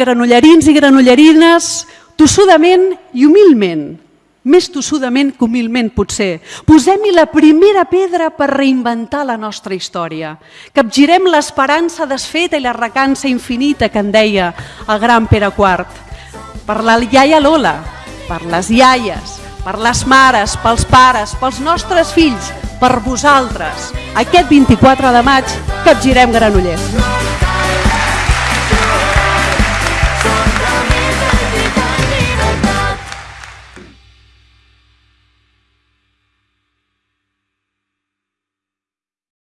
granollerins i granollerines, tossudament i humilment, més tossudament que humilment potser. Posem-hi la primera pedra per reinventar la nostra història. Capgirem l'esperança desfeta i la recança infinita que en deia el gran Pere IV. Per la iaia Lola, per les iaies, per les mares, pels pares, pels nostres fills, per vosaltres. Aquest 24 de maig capgirem Granollers.